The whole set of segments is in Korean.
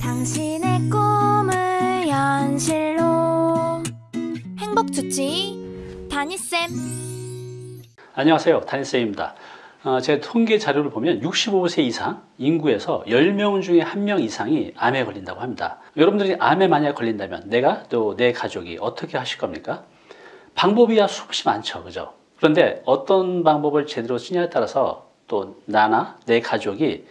당신의 꿈을 현실로 행복 주치 다니쌤 안녕하세요. 단일쌤입니다. 어, 제 통계 자료를 보면 65세 이상 인구에서 10명 중에 1명 이상이 암에 걸린다고 합니다. 여러분들이 암에 만약 걸린다면 내가 또 내 가족이 어떻게 하실 겁니까? 방법이야 수없이 많죠. 그죠? 그런데 어떤 방법을 제대로 쓰냐에 따라서 또 나나 내 가족이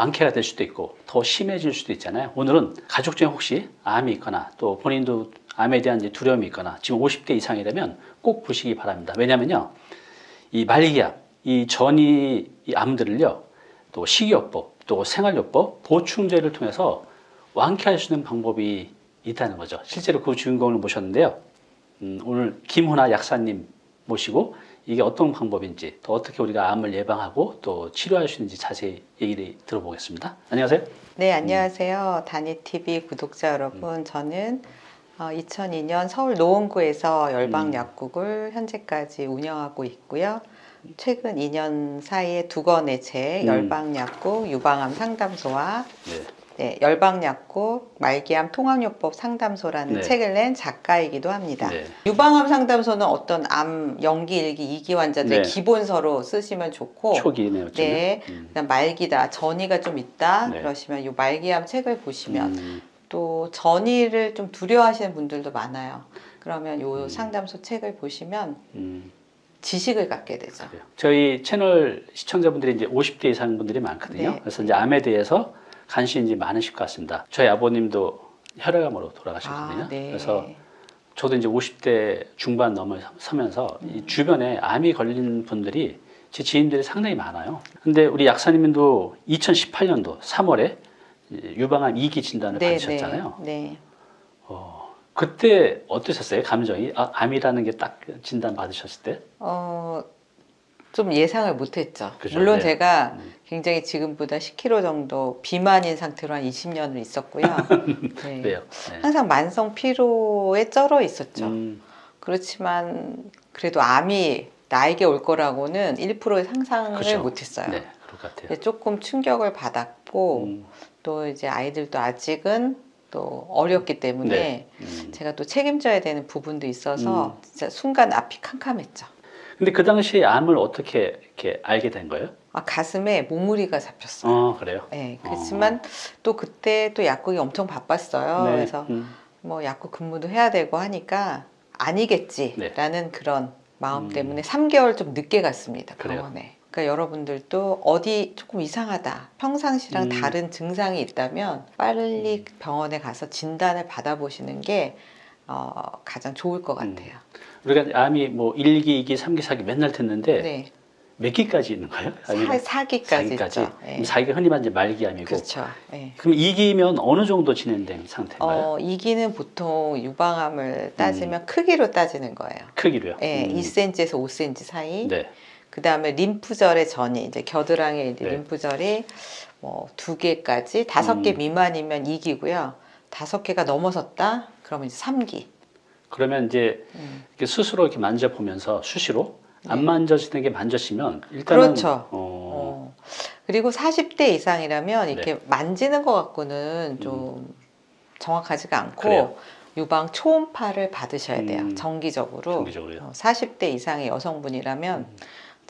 완쾌가 될 수도 있고 더 심해질 수도 있잖아요. 오늘은 가족 중에 혹시 암이 있거나 또 본인도 암에 대한 두려움이 있거나 지금 50대 이상이라면 꼭 보시기 바랍니다. 왜냐면요. 이 말기암, 이 전이 이 암들을요, 또 식이요법, 또 생활요법, 보충제를 통해서 완쾌할 수 있는 방법이 있다는 거죠. 실제로 그 주인공을 모셨는데요. 음, 오늘 김훈아 약사님 모시고 이게 어떤 방법인지 또 어떻게 우리가 암을 예방하고 또 치료할 수 있는지 자세히 얘기를 들어보겠습니다. 안녕하세요. 네, 안녕하세요. 다니TV 구독자 여러분. 저는 2002년 서울 노원구에서 열방약국을 현재까지 운영하고 있고요. 최근 2년 사이에 두 권의 책, 음. 열방약국 유방암 상담소와 네. 네, 열방약국 말기암 통합요법 상담소라는 네. 책을 낸 작가이기도 합니다. 네. 유방암 상담소는 어떤 암 연기 일기 이기 환자들의 네. 기본서로 쓰시면 좋고 초기네요. 지금. 네. 음. 말기다 전이가 좀 있다 네. 그러시면 이 말기암 책을 보시면 음, 또 전이를 좀 두려워하시는 분들도 많아요. 그러면 요 음. 상담소 책을 보시면 음. 지식을 갖게 되죠. 그래요. 저희 채널 시청자분들이 이제 50대 이상 분들이 많거든요. 네. 그래서 이제 암에 대해서 이제 많으실 것 같습니다. 저희 아버님도 혈액암으로 돌아가셨거든요. 아, 네. 그래서 저도 이제 50대 중반 넘어서면서 음. 이 주변에 암이 걸린 분들이 제 지인들이 상당히 많아요. 근데 우리 약사님도 2018년도 3월에 유방암 2기 진단을 받으셨잖아요. 네, 네. 어, 그때 어떠셨어요? 감정이? 아, 암이라는 게 딱 진단 받으셨을 때? 어, 좀 예상을 못했죠. 그죠, 물론 네. 제가 음. 굉장히 지금보다 10kg 정도 비만인 상태로 한 20년을 있었고요. 네. 네. 항상 만성 피로에 쩔어 있었죠. 음, 그렇지만 그래도 암이 나에게 올 거라고는 1%의 상상을 그죠. 못했어요. 네, 그럴 조금 충격을 받았고 음, 또 이제 아이들도 아직은 또 어렸기 때문에 네. 음. 제가 또 책임져야 되는 부분도 있어서 음. 진짜 순간 앞이 캄캄했죠. 근데 그 당시에 암을 어떻게 이렇게 알게 된 거예요? 아, 가슴에 몽무리가 잡혔어요. 어, 그래요? 네, 그렇지만 또 그때 또 약국이 엄청 바빴어요. 네. 그래서 음, 뭐 약국 근무도 해야 되고 하니까 아니겠지라는 그런 마음 음. 때문에 3개월 좀 늦게 갔습니다 그래요? 병원에. 그러니까 여러분들도 어디 조금 이상하다, 평상시랑 음. 다른 증상이 있다면 빨리 병원에 가서 진단을 받아보시는 게 어, 가장 좋을 것 음. 같아요. 우리가 암이 뭐 1기, 2기, 3기, 4기 맨날 듣는데 네, 몇 기까지 있는 거예요? 사, 사기까지 4기까지? 있죠. 네. 그럼 4기가 흔히 말하는 말기암이고 그렇죠. 네. 그럼 2기면 어느 정도 진행된 상태인가요? 어, 이기는 보통 유방암을 따지면 크기로 따지는 거예요. 크기로요? 네, 음. 2cm에서 5cm 사이. 네. 그 다음에 림프절의 전이 이제 겨드랑이 네. 림프절이 뭐 두 개까지 다섯 개 음. 미만이면 2기고요. 다섯 개가 넘어섰다 그러면 이제 3기. 그러면 이제 음. 이렇게 스스로 이렇게 만져보면서 수시로 안 네. 만져지는 게 만져지면 일단은 그렇죠. 어, 어. 그리고 40대 이상이라면 이렇게 네. 만지는 것 갖고는 좀 정확하지가 않고 음. 그래요. 유방 초음파를 받으셔야 돼요. 음. 정기적으로. 정기적으로요. 어, 40대 이상의 여성분이라면 음.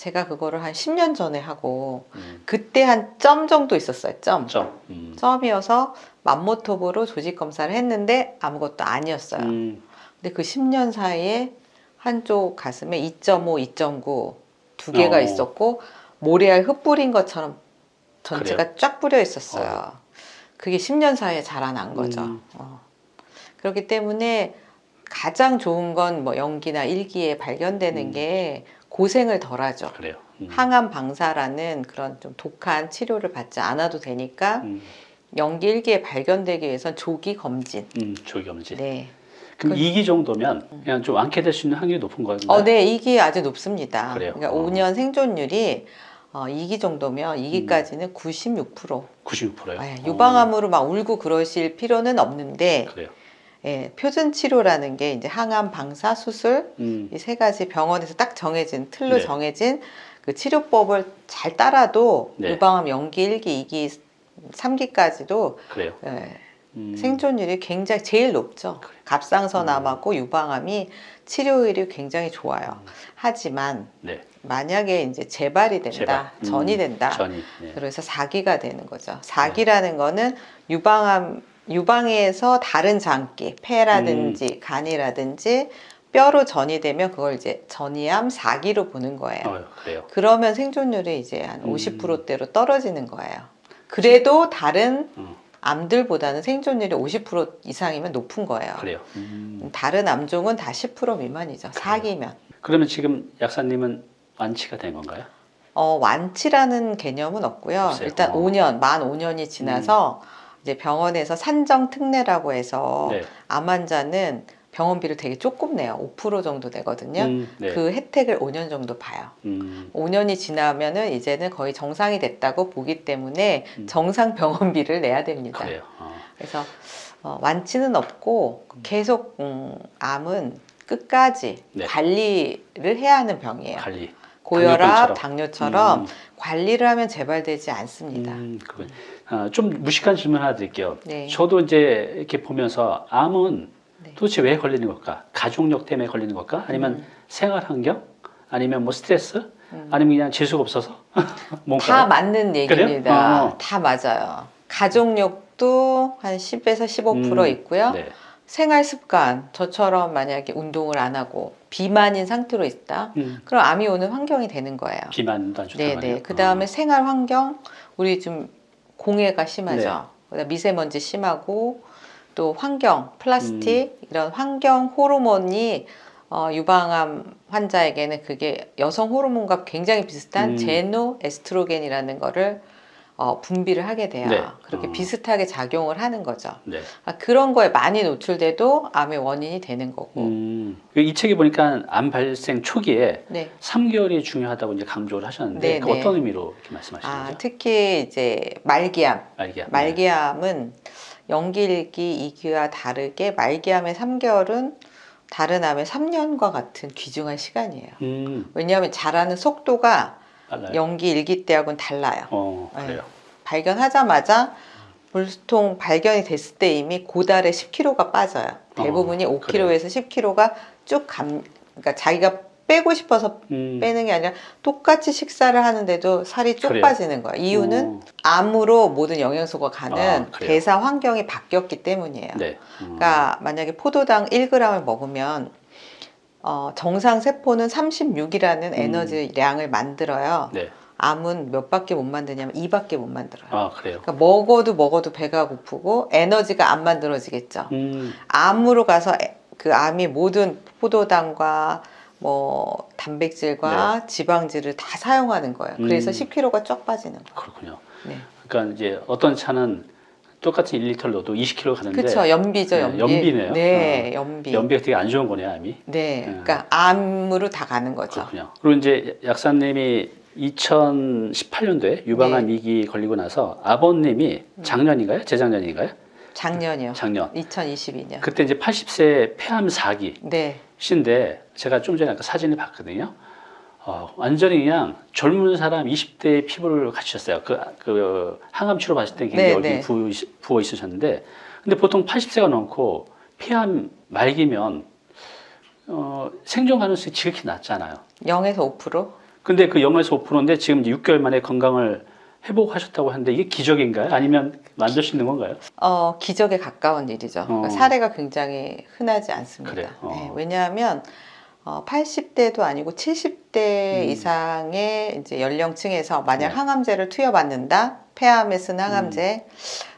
제가 그거를 한 10년 전에 하고 음, 그때 한 점 정도 있었어요. 점. 점. 음. 점이어서 맘모톱으로 조직 검사를 했는데 아무것도 아니었어요. 음, 근데 그 10년 사이에 한쪽 가슴에 2.5, 2.9 두 개가 어. 있었고 모래알 흩뿌린 것처럼 전체가 쫙 뿌려 있었어요. 그게 10년 사이에 자라난 거죠. 음. 어. 그렇기 때문에 가장 좋은 건 뭐 연기나 일기에 발견되는 음. 게 고생을 덜 하죠. 그래요. 음. 항암 방사라는 그런 좀 독한 치료를 받지 않아도 되니까 음, 연기 일기에 발견되기 위해선 조기 검진. 음, 조기 검진. 네. 그럼 그- 2기 정도면 그냥 좀 완쾌 될 수 있는 확률이 높은 거예요? 어, 네, 이기 아주 높습니다. 그래요? 그러니까 어. 5년 생존율이 어, 2기 정도면 음. 2기까지는 96%. 96%요? 네, 유방암으로 막 울고 그러실 필요는 없는데 그래요. 예, 표준 치료라는 게 이제 항암 방사 수술 음, 이 세 가지 병원에서 딱 정해진 틀로 네. 정해진 그 치료법을 잘 따라도 네. 유방암 연기 1기, 2기 3기까지도 그래요. 예, 음. 생존율이 굉장히 제일 높죠. 갑상선암하고 유방암이 치료율이 굉장히 좋아요. 하지만 네. 만약에 이제 재발이 된다, 제발. 음, 전이 된다. 전이. 네. 그래서 사기가 되는 거죠. 사기라는 거는 유방암 유방에서 다른 장기, 폐라든지 음. 간이라든지 뼈로 전이 되면 그걸 이제 전이암 사기로 보는 거예요. 어, 그래요. 그러면 생존율이 이제 한 음. 50%대로 떨어지는 거예요. 그래도 다른 음. 암들보다는 생존율이 50% 이상이면 높은 거예요. 그래요. 음. 다른 암종은 다 10% 미만이죠. 사기면. 그러면 지금 약사님은 완치가 된 건가요? 어, 완치라는 개념은 없고요. 없어요. 일단 어. 음. 5년, 만 5년이 지나서 이제 병원에서 산정 특례라고 해서 네. 암 환자는 병원비를 되게 조금 내요. 5% 정도 되거든요. 음, 네. 그 혜택을 5년 정도 봐요. 음. 5년이 지나면은 이제는 거의 정상이 됐다고 보기 때문에 음. 정상 병원비를 내야 됩니다. 그래요. 어. 그래서 어, 완치는 없고 계속 음, 암은 끝까지 네. 관리를 해야 하는 병이에요. 관리. 고혈압, 당뇨병처럼. 당뇨처럼 음. 관리를 하면 재발되지 않습니다. 음. 아, 좀 무식한 질문 하나 드릴게요. 네. 저도 이제 이렇게 보면서 암은 네. 도대체 왜 걸리는 걸까? 가족력 때문에 걸리는 걸까? 아니면 음. 생활 환경? 아니면 뭐 스트레스? 음. 아니면 그냥 재수가 없어서? 다 맞는 얘기입니다. 어. 다 맞아요. 가족력도 한 10에서 15% 음, 있고요. 네. 생활 습관, 저처럼 만약에 운동을 안 하고 비만인 상태로 있다. 음, 그럼 암이 오는 환경이 되는 거예요. 비만도 안 좋다고 네네. 그 다음에 어. 생활 환경, 우리 좀 공해가 심하죠. 네. 미세먼지 심하고 또 환경, 플라스틱 음. 이런 환경 호르몬이 어, 유방암 환자에게는 그게 여성 호르몬과 굉장히 비슷한 음. 제노 에스트로겐이라는 거를 어, 분비를 하게 돼요. 네. 그렇게 어. 비슷하게 작용을 하는 거죠. 네. 아, 그런 거에 많이 노출돼도 암의 원인이 되는 거고. 음, 이 책에 보니까 암 발생 초기에 네. 3개월이 중요하다고 이제 강조를 하셨는데 네, 그 네. 어떤 의미로 이렇게 말씀하시는 아, 거죠? 특히 이제 말기암. 말기암. 말기암은 연기일기 2기와 다르게 말기암의 3개월은 다른 암의 3년과 같은 귀중한 시간이에요. 음, 왜냐하면 자라는 속도가 빨라요. 연기 일기 때하고는 달라요. 어, 네. 그래요. 발견하자마자 물통 발견이 됐을 때 이미 고달에 10kg가 빠져요. 대부분이 어, 5kg에서 10kg가 쭉 감, 그러니까 자기가 빼고 싶어서 음, 빼는 게 아니라 똑같이 식사를 하는데도 살이 쭉 그래요? 빠지는 거예요. 이유는 어, 암으로 모든 영양소가 가는 아? 대사 환경이 바뀌었기 때문이에요. 네. 음, 그러니까 만약에 포도당 1g을 먹으면 어, 정상 세포는 36이라는 에너지량을 만들어요. 네. 암은 몇 밖에 못 만드냐면 2밖에 못 만들어요. 아, 그래요. 그러니까 먹어도 먹어도 배가 고프고 에너지가 안 만들어지겠죠. 음, 암으로 가서 에- 그 암이 모든 포도당과 뭐 단백질과 지방질을 다 사용하는 거예요. 그래서 음. 10kg가 쫙 빠지는 거예요. 그렇군요. 네. 그러니까 이제 어떤 차는 똑같은 1리터를 넣어도 20kg 가는데 그렇죠. 연비죠, 네, 연비. 연비네요. 네, 연비. 연비가 되게 안 좋은 거네요, 암이. 네, 음. 그러니까 암으로 다 가는 거죠. 그렇군요. 그리고 이제 약사님이 2018년도에 유방암 네. 2기 걸리고 나서 아버님이 작년인가요? 재작년인가요? 작년이요. 작년. 2022년. 그때 이제 80세 폐암 4기 네. 신데 제가 좀 전에 아까 사진을 봤거든요. 어, 완전히 그냥 젊은 사람 20대의 피부를 갖추셨어요. 그, 그 항암 치료 받을 때 굉장히 네, 얼굴이 네. 부어, 있- 부어 있으셨는데 근데 보통 80세가 넘고 폐암 말기면 어, 생존 가능성이 지극히 낮잖아요. 0에서 5%? 근데 그 0에서 5%인데 지금 이제 6개월 만에 건강을 회복하셨다고 하는데 이게 기적인가요? 아니면 만들 수 있는 건가요? 어, 기적에 가까운 일이죠. 그러니까 어. 사례가 굉장히 흔하지 않습니다. 어. 네, 왜냐하면 어, 80대도 아니고 70대 음. 이상의 이제 연령층에서 만약 네. 항암제를 투여받는다, 폐암에 쓴 항암제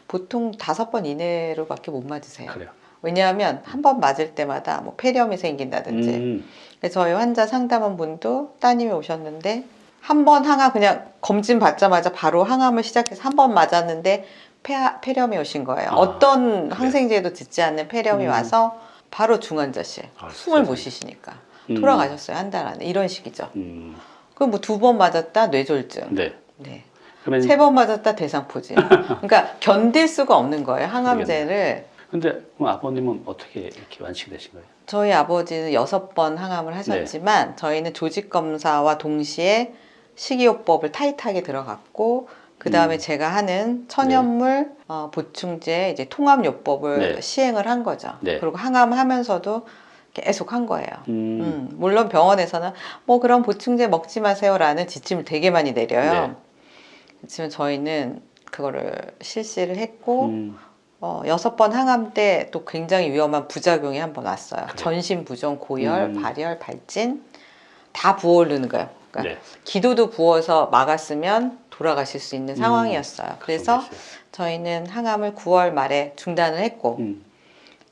보통 다섯 번 이내로 밖에 못 맞으세요. 그래요. 왜냐하면 한 번 맞을 때마다 뭐 폐렴이 생긴다든지 음, 그래서 저희 환자 상담원 분도 따님이 오셨는데 한 번 항암 그냥 검진 받자마자 바로 항암을 시작해서 한 번 맞았는데 폐, 폐렴이 오신 거예요. 아, 어떤? 항생제도 듣지 않는 폐렴이 음. 와서 바로 중환자실 아, 숨을 못. 쉬시니까 음. 돌아가셨어요 한 달 안에 이런 식이죠. 음, 그럼 뭐 두 번 맞았다 뇌졸중, 네. 네. 그러면 세번 맞았다 대상포진. 그러니까 견딜 수가 없는 거예요 항암제를. 근데 그럼 아버님은 어떻게 이렇게 완치가 되신 거예요? 저희 아버지는 여섯 번 항암을 하셨지만 저희는 조직 검사와 동시에 식이요법을 타이트하게 들어갔고 그 다음에 음. 제가 하는 천연물 어, 보충제 이제 통합요법을 네. 시행을 한 거죠. 네. 그리고 항암하면서도 계속 한 거예요. 음. 음, 물론 병원에서는 뭐 그런 보충제 먹지 마세요 라는 지침을 되게 많이 내려요. 네. 그렇지만 저희는 그거를 실시를 했고 음. 어, 여섯 번 항암 때 또 굉장히 위험한 부작용이 한 번 왔어요. 그래요? 전신 부종, 고열, 음. 발열, 발진 다 부어오르는 거예요. 그러니까 네. 기도도 부어서 막았으면 돌아가실 수 있는 상황이었어요. 그래서 그런 게 있어요. 저희는 항암을 9월 말에 중단을 했고 음.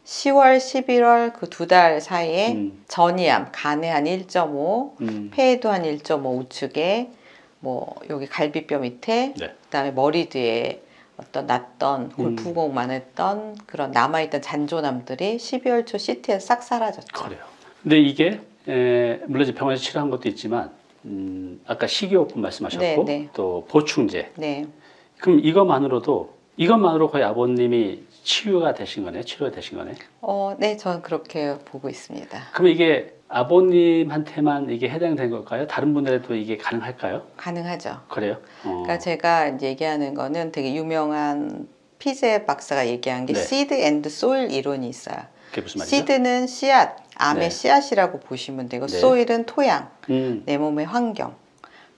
10월, 11월 그 두 달 사이에 음. 전이암, 간에 한 1.5, 음. 폐에도 한 1.5 우측에 뭐 여기 갈비뼈 밑에 네. 그다음에 머리 뒤에 어떤 났던 음. 골프공만 했던 그런 남아있던 잔존암들이 12월 초 CT에서 싹 사라졌죠. 그래요. 근데 이게 에, 물론 이제 병원에서 치료한 것도 있지만 음, 아까 식이요법 말씀하셨고 네, 네. 또 보충제. 네. 그럼 이것만으로도 이것만으로 거의 아버님이 치유가 되신 거네, 치료가 되신 거네. 어, 네, 저는 그렇게 보고 있습니다. 그럼 이게 아버님한테만 이게 해당된 걸까요? 다른 분들에도 이게 가능할까요? 가능하죠. 그래요? 어. 그러니까 제가 얘기하는 거는 되게 유명한 피제 박사가 얘기한 게 네. seed and soil 이론이 있어요. 그게 무슨 말이죠? seed는 씨앗, 암의 네. 씨앗이라고 보시면 되고 네. soil은 토양, 음, 내 몸의 환경.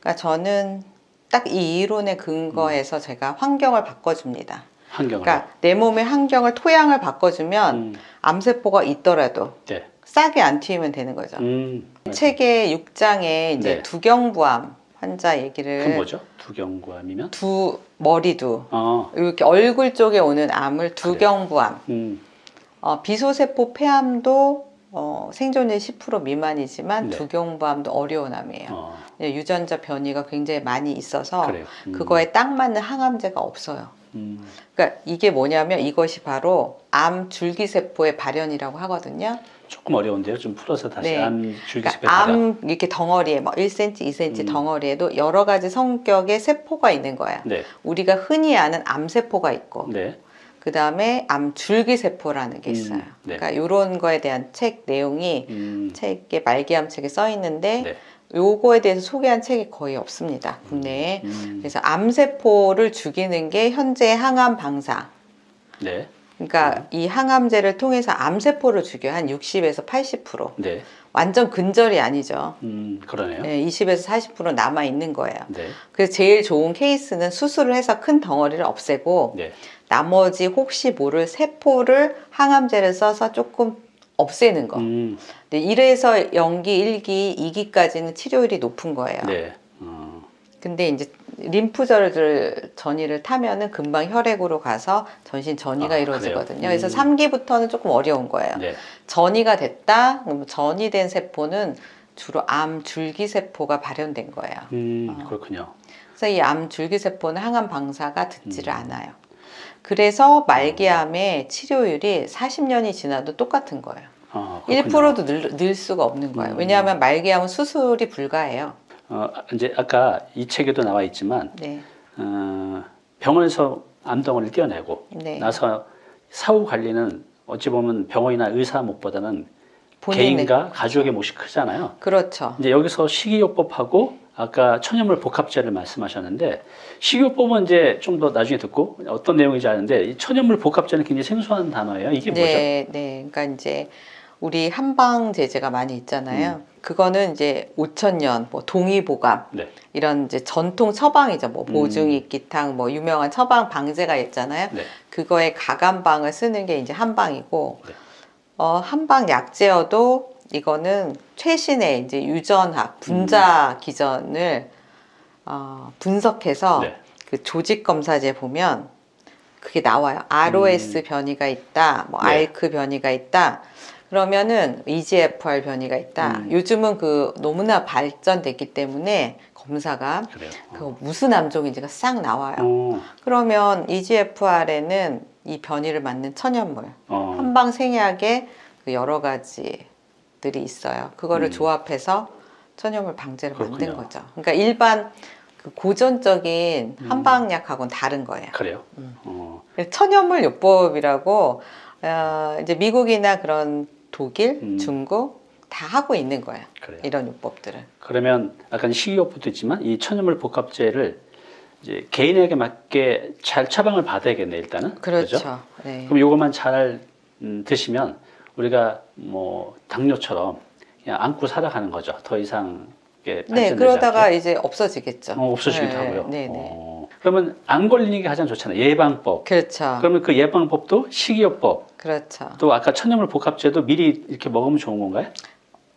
그러니까 저는 딱 이 이론에 근거해서 제가 환경을 바꿔줍니다. 환경을. 그러니까 내 몸의 환경을 토양을 바꿔주면 음, 암세포가 있더라도 네. 싹이 안 트면 되는 거죠. 음, 책의 6장에 이제 네. 두경부암 환자 그 얘기를 뭐죠? 두경구암이면? 두 머리두 어, 이렇게 얼굴 쪽에 오는 암을 두경부암, 음, 어, 비소세포 폐암도 어, 생존율 10% 미만이지만 네. 두경부암도 어려운 암이에요. 어, 유전자 변이가 굉장히 많이 있어서. 음, 그거에 딱 맞는 항암제가 없어요. 음, 그러니까 이게 뭐냐면 이것이 바로 암 줄기세포의 발현이라고 하거든요. 조금 어려운데요. 좀 풀어서 다시 네. 암 줄기세포 그러니까 암 이렇게 덩어리에 뭐 1cm, 2cm 음. 덩어리에도 여러 가지 성격의 세포가 있는 거야. 네, 우리가 흔히 아는 암세포가 있고 네, 그 다음에 암 줄기세포라는 게 음, 있어요. 네. 그러니까 이런 거에 대한 책 내용이 음, 책에 말기암 책에 써 있는데 네, 요거에 대해서 소개한 책이 거의 없습니다. 국내에. 음, 그래서 암세포를 죽이는 게 현재 항암 방사. 네, 그러니까 이 항암제를 통해서 암세포를 죽여요. 한 60에서 80%. 네, 완전 근절이 아니죠. 음, 그러네요. 네, 20에서 40% 남아 있는 거예요. 네, 그래서 제일 좋은 케이스는 수술을 해서 큰 덩어리를 없애고 네, 나머지 혹시 모를 세포를 항암제를 써서 조금 없애는 거. 음, 근데 이래서 연기 1기, 2기까지는 치료율이 높은 거예요. 네, 어, 근데 이제 림프절들 전이를 타면은 금방 혈액으로 가서 전신 전이가 아, 이루어지거든요. 그래요? 그래서 음. 3기부터는 조금 어려운 거예요. 네, 전이가 됐다? 그럼 전이된 세포는 주로 암 줄기 세포가 발현된 거예요. 음, 어. 그렇군요. 그래서 이 암 줄기 세포는 항암 방사가 듣지를 음. 않아요. 그래서 말기암의 치료율이 40년이 지나도 똑같은 거예요. 어, 그렇군요. 1%도 늘, 늘 수가 없는 거예요. 음. 왜냐하면 말기암은 수술이 불가해요. 어, 이제 아까 이 책에도 나와 있지만 네. 어, 병원에서 암덩어리를 떼어내고 네. 나서 사후 관리는 어찌 보면 병원이나 의사 몫보다는 개인과 가족의 몫이 크잖아요. 그렇죠. 이제 여기서 식이요법하고 아까 천연물 복합제를 말씀하셨는데 식이요법은 이제 좀 더 나중에 듣고 어떤 내용인지 아는데 이 천연물 복합제는 굉장히 생소한 단어예요. 이게 뭐죠? 네, 네. 그러니까 이제 우리 한방 제제가 많이 있잖아요. 음. 그거는 이제 5천년, 뭐 동의보감 네. 이런 이제 전통 처방이죠. 뭐 음. 보증익기탕, 뭐 유명한 처방 방제가 있잖아요. 네. 그거에 가감방을 쓰는 게 이제 한방이고, 네. 어, 한방 약제여도 이거는 최신의 이제 유전학, 분자 기전을 어, 분석해서 네. 그 조직 검사제 보면 그게 나와요. ROS 음. 변이가 있다, 뭐 네. ALK 변이가 있다. 그러면은 EGFR 변이가 있다. 음. 요즘은 그 너무나 발전됐기 때문에 검사가 그래요. 그 무슨 암종인지가 싹 나와요. 어, 그러면 EGFR에는 이 변이를 맞는 천연물, 어, 한방 생약에 그 여러 가지들이 있어요. 그거를 음. 조합해서 천연물 방제를 만든 그렇군요. 거죠. 그러니까 일반 그 고전적인 음. 한방약하고는 다른 거예요. 그래요. 음. 어, 천연물 요법이라고 어, 이제 미국이나 그런 독일, 음. 중국 다 하고 있는 거예요. 그래요. 이런 요법들을. 그러면 아까 식이요법도 있지만 이 천연물 복합제를 이제 개인에게 맞게 잘 처방을 받아야겠네 일단은. 그렇죠. 그죠? 네. 그럼 요것만 잘 음, 드시면 우리가 뭐 당뇨처럼 그냥 안고 살아가는 거죠. 더 이상 네, 그러다가 않게. 이제 없어지겠죠. 어, 없어지기도 네, 하고요. 네, 네. 어, 그러면 안 걸리는 게 가장 좋잖아요. 예방법. 그렇죠. 그러면 그 예방법도 식이요법 그렇죠. 또 아까 천연물 복합제도 미리 이렇게 먹으면 좋은 건가요?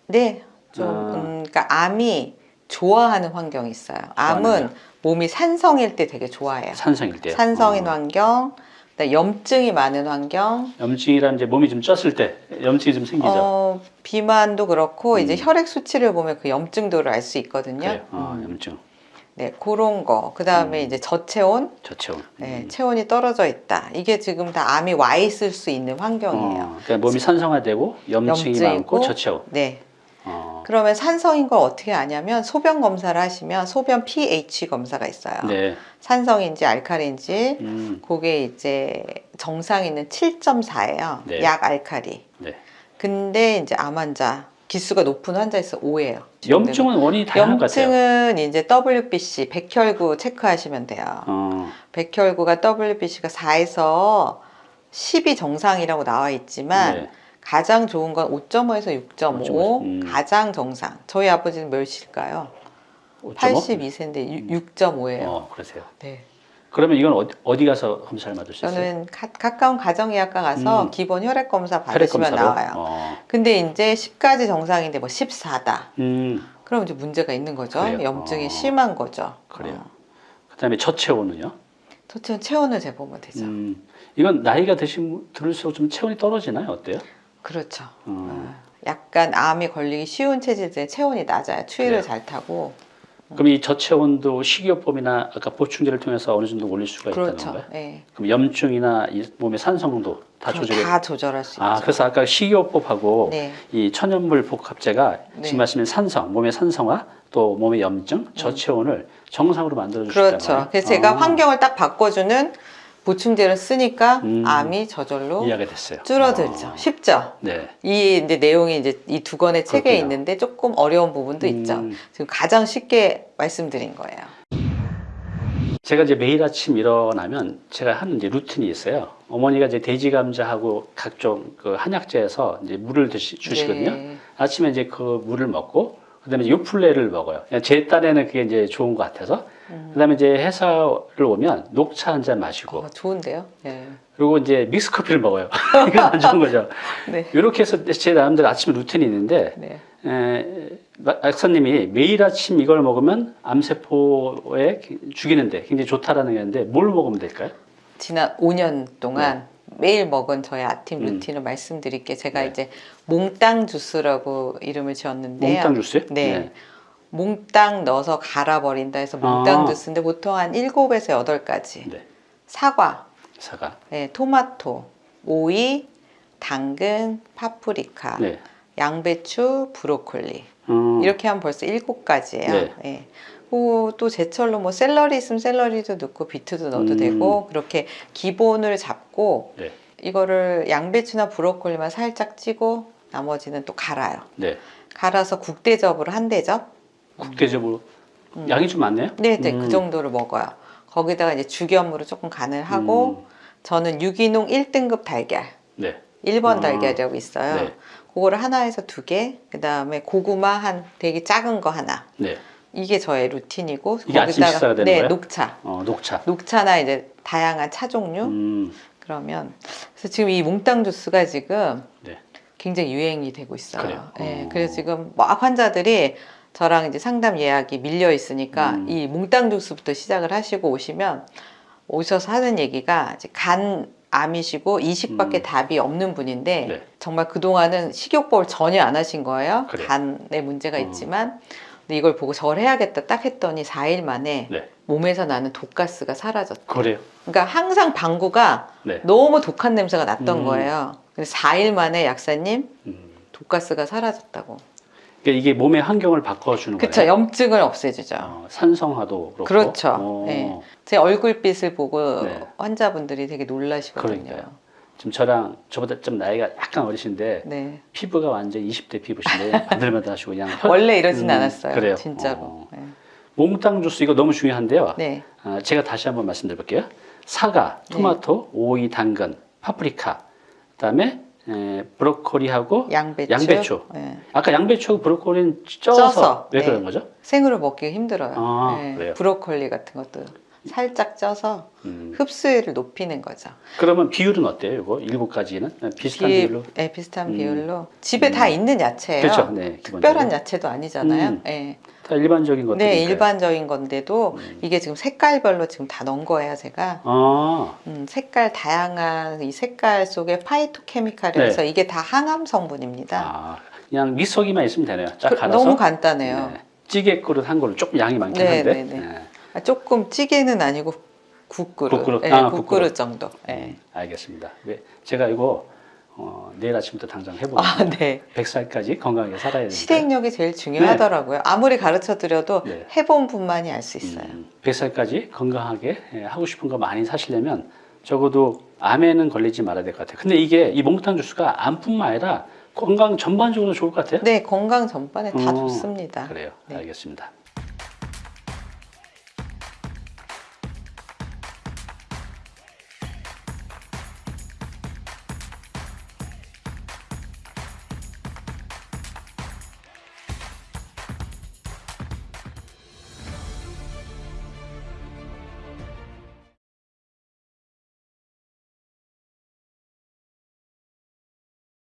네, 좀 아. 음, 그러니까 암이 좋아하는 환경이 있어요. 암은 좋아하는 몸이 산성일 때 되게 좋아해요. 산성일 때. 산성인 어. 환경, 염증이 많은 환경, 염증이란 이제 몸이 좀 쪘을 때 염증이 좀 생기죠. 어, 비만도 그렇고 이제 음. 혈액 수치를 보면 그 염증도를 알 수 있거든요. 그래요. 어, 음. 염증, 네, 그런 거. 그 다음에 음. 이제 저체온, 저체온. 네, 음. 체온이 떨어져 있다. 이게 지금 다 암이 와 있을 수 있는 환경이에요. 어, 그러니까 몸이 산성화되고 염증이 염증이고, 많고 저체온. 네. 어, 그러면 산성인 걸 어떻게 아냐면 소변 검사를 하시면 소변 pH 검사가 있어요. 네. 산성인지 알칼리인지 음, 그게 이제 정상 있는 7.4예요. 네. 약 알칼리. 네. 근데 이제 암 환자 기수가 높은 환자에서 5예요. 염증은 원인이 다양한 것 같아요. 염증은 이제 WBC 백혈구 체크하시면 돼요. 어, 백혈구가 WBC가 4에서 10이 정상이라고 나와 있지만 네. 가장 좋은 건 5.5에서 6.5 5.5, 음. 가장 정상. 저희 아버지는 몇일까요? 5.5? 82세인데 6.5예요. 어, 그러세요. 네. 그러면 이건 어디, 어디 가서 검사를 받을 수 있어요? 저는 가, 가까운 가정의학과 가서 음. 기본 혈액 검사 혈액 받으시면 검사로? 나와요. 어, 근데 이제 10까지 정상인데 뭐 14다. 음, 그럼 이제 문제가 있는 거죠. 그래요? 염증이 어. 심한 거죠. 그래요. 어. 그 다음에 저체온은요? 저체온 체온을 재보면 되죠. 음, 이건 나이가 드신 들을수록 좀 체온이 떨어지나요? 어때요? 그렇죠. 음. 어. 약간 암이 걸리기 쉬운 체질들은 체온이 낮아요. 추위를 그래요. 잘 타고. 그럼 이 저체온도 식이요법이나 아까 보충제를 통해서 어느 정도 올릴 수가 있다는 그렇죠. 건가요? 예. 그럼 염증이나 이 몸의 산성도 다 조절해. 다 조절할 수 아, 있죠. 그래서 아까 식이요법하고 네. 이 천연물 복합제가 네. 지금 말씀인 산성, 몸의 산성화, 또 몸의 염증, 저체온을 정상으로 만들어 주시잖아요. 음. 그렇죠. 그래서 제가 환경을 딱 바꿔주는 보충제를 쓰니까 음. 암이 저절로. 줄어들죠. 어, 쉽죠. 네. 이 이제 내용이 이제 이 두 권의 책에 그렇군요. 있는데 조금 어려운 부분도 있죠. 음. 지금 가장 쉽게 말씀드린 거예요. 제가 이제 매일 아침 일어나면 제가 하는 이제 루틴이 있어요. 어머니가 이제 돼지 감자하고 각종 그 한약재에서 이제 물을 드시, 주시거든요. 네. 아침에 이제 그 물을 먹고 그 다음에 요플레를 먹어요. 제 딴에는 그게 이제 좋은 것 같아서. 그다음에 이제 회사를 오면 녹차 한 잔 마시고 어, 좋은데요. 네. 그리고 이제 믹스 커피를 먹어요. 이건 안 좋은 거죠. 네. 이렇게 해서 제 나름대로 아침 루틴이 있는데 네. 에, 마- 박사님이 매일 아침 이걸 먹으면 암세포에 죽이는데 굉장히 좋다라는 게 있는데 뭘 먹으면 될까요? 지난 5년 동안 매일 먹은 저의 아침 네. 음. 루틴을 말씀드릴게 제가 네. 이제 몽땅 주스라고 이름을 지었는데요. 몽땅 주스요? 네. 몽땅 넣어서 갈아버린다 해서 몽땅 아. 주스인데 보통 한 7에서 8가지. 네. 사과, 사과. 네, 토마토, 오이, 당근, 파프리카, 네. 양배추, 브로콜리. 음, 이렇게 하면 벌써 7가지예요. 네. 예. 그리고 또 제철로 뭐 샐러리 있으면 샐러리도 넣고 비트도 넣어도 음. 되고 그렇게 기본을 잡고 네. 이거를 양배추나 브로콜리만 살짝 찌고 나머지는 또 갈아요. 네. 갈아서 국대접으로 한 대접. 국대접으로 음. 양이 좀 많네요. 네, 네, 음. 그 정도를 먹어요. 거기다가 이제 죽염으로 조금 간을 하고 저는 유기농 1등급 달걀, 네. 1번 아. 달걀이라고 있어요. 네. 그거를 하나에서 두 개, 그 다음에 고구마 한 되게 작은 거 하나. 네. 이게 저의 루틴이고 이게 아침 식사가 되는 네, 거예요? 녹차. 어, 녹차. 녹차나 이제 다양한 차 종류 음, 그러면 그래서 지금 이 몽땅 주스가 지금 네. 굉장히 유행이 되고 있어요. 그래요? 네, 어. 그래서 지금 막 환자들이 저랑 이제 상담 예약이 밀려 있으니까 음. 이 몽땅 주스부터 시작을 하시고 오시면 오셔서 하는 얘기가 이제 간 암이시고 이식밖에 음. 답이 없는 분인데 네. 정말 그동안은 식욕법을 전혀 안 하신 거예요. 그래요? 간에 문제가 어. 있지만 근데 이걸 보고 절 해야겠다 딱 했더니 4일 만에 네. 몸에서 나는 독가스가 사라졌다. 그래요. 그러니까 항상 방구가 네. 너무 독한 냄새가 났던 음. 거예요. 근데 4일 만에 약사님 음. 독가스가 사라졌다고. 그러니까 이게 몸의 환경을 바꿔주는 그렇죠. 거예요. 염증을 없애주죠. 어, 산성화도 그렇고. 그렇죠. 어, 네. 제 얼굴빛을 보고 네. 환자분들이 되게 놀라시거든요. 그러니까요. 지금 저랑 저보다 좀 나이가 약간 어리신데 네. 피부가 완전 20대 피부신데 만들만들 하시고 그냥 혈- 원래 이러진 음, 않았어요. 그래요. 진짜로. 어. 네. 몽땅 주스 이거 너무 중요한데요. 네. 아, 제가 다시 한번 말씀드릴게요. 사과, 네. 토마토, 오이, 당근, 파프리카, 그다음에 에, 브로콜리하고 양배추. 양배추. 네. 아까 양배추하고 브로콜리는 쪄서, 쪄서, 왜 네. 그런 거죠? 생으로 먹기 힘들어요. 아, 네. 그래요? 브로콜리 같은 것도 살짝 쪄서 음, 흡수율을 높이는 거죠. 그러면 비율은 어때요? 이거 일곱 가지는 비슷한 비- 비율로? 네, 비슷한 음. 비율로 집에 다 있는 야채예요. 그렇죠. 네, 특별한. 야채도 아니잖아요. 음. 네. 다 일반적인 것들. 네, 일반적인 건데도 음. 이게 지금 색깔별로 지금 다 넣은 거예요, 제가. 아, 음, 색깔 다양한 이 색깔 속에 파이토케미칼이 네. 이게 다 항암 성분입니다. 아, 그냥 믹서기만 있으면 되네요. 쫙 그- 갈아서. 너무 간단해요. 네. 찌개 그릇 한 걸로 조금 양이 많긴 네, 한데. 네, 네. 네. 아, 조금 찌개는 아니고 국그릇. 국그릇. 네, 아, 국그릇 국그릇. 정도. 네. 음, 알겠습니다. 네, 제가 이거 어, 내일 아침부터 당장 해보고 아, 네. 100살까지 건강하게 살아야 되는데 실행력이 제일 중요하더라고요. 아무리 가르쳐 드려도 네. 해본 분만이 알 수 있어요. 음, 100살까지 건강하게 예, 하고 싶은 거 많이 사시려면 적어도 암에는 걸리지 말아야 될 것 같아요. 근데 이게 이 몽탄 주스가 암뿐만 아니라 건강 전반적으로 좋을 것 같아요. 네, 건강 전반에 다 어, 좋습니다. 그래요. 네. 알겠습니다.